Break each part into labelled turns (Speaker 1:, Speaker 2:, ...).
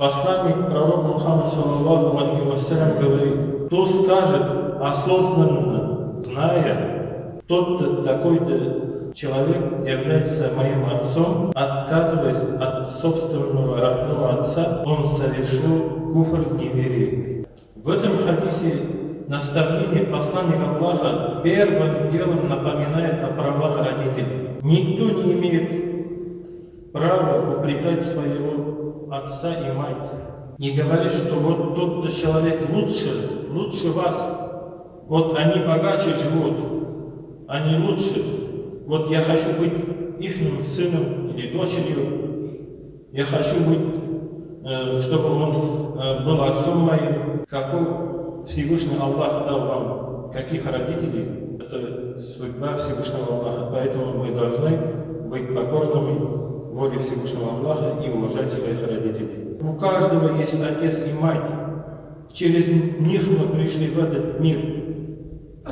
Speaker 1: Посланник пророк Мухаммад саллаллаху алейхи вассалям говорит, кто скажет осознанно, зная, тот-то такой-то человек является моим отцом, отказываясь от собственного родного отца, он совершил куфр неверия. В этом хадисе наставление посланника Аллаха первым делом напоминает о правах родителей. Никто не имеет права упрекать своего отца и мать. Не говорит, что вот тот-то человек лучше, лучше вас. Вот они богаче живут, они лучше. Вот я хочу быть их сыном или дочерью. Я хочу быть, э, чтобы он э, был отцом моим. Какой Всевышний Аллах дал вам, каких родителей, это судьба Всевышнего Аллаха. Поэтому мы должны быть покорными воле Всевышнего Аллаха и уважать своих родителей. У каждого есть отец и мать. Через них мы пришли в этот мир.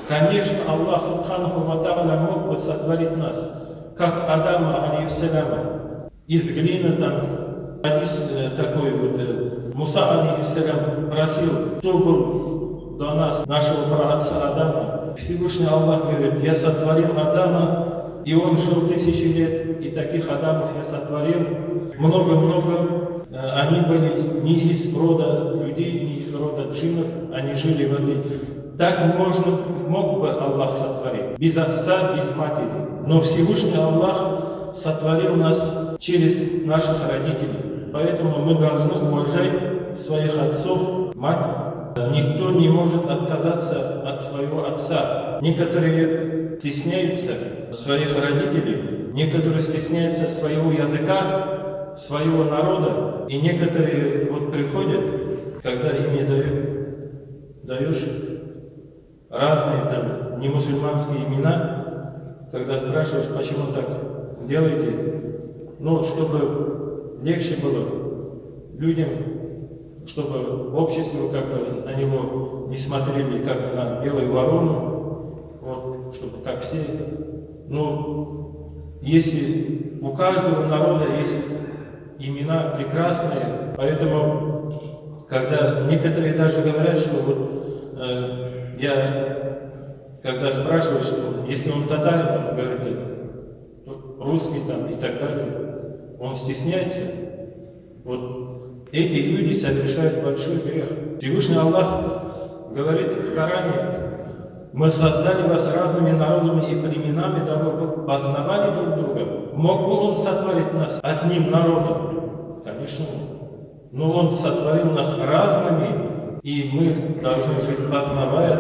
Speaker 1: Конечно, Аллах Субханаху Ва мог бы сотворить нас, как Адама, алейхиссаляма, из глины там, Хадис э, такой вот, э, Муса, алейхиссалям, просил, кто был до нас, нашего праотца Адама. Всевышний Аллах говорит, я сотворил Адама, и он жил тысячи лет, и таких Адамов я сотворил много-много Э, они были не из рода людей, не из рода джинов, они жили в этой... Так можно, мог бы Аллах сотворить, без отца, без матери. Но Всевышний Аллах сотворил нас через наших родителей. Поэтому мы должны уважать своих отцов, мать. Никто не может отказаться от своего отца. Некоторые стесняются своих родителей, некоторые стесняются своего языка, своего народа, и некоторые вот приходят, когда им не дают, даешь разные там не мусульманские имена, когда спрашиваешь, почему так делаете, ну, чтобы легче было людям, чтобы общество как бы на него не смотрели как на белую ворону, чтобы как все. Ну, если у каждого народа есть имена прекрасные, поэтому, когда некоторые даже говорят, что вот э, я, когда спрашиваю, что если он татарин, он говорит, русский там и так далее, он стесняется. Вот эти люди совершают большой грех. Всевышний Аллах говорит в Коране, мы создали вас разными народами и племенами, дабы вы познавали друг друга. Мог бы Он сотворить нас одним народом? Конечно, но Он сотворил нас разными, и мы должны жить, познавая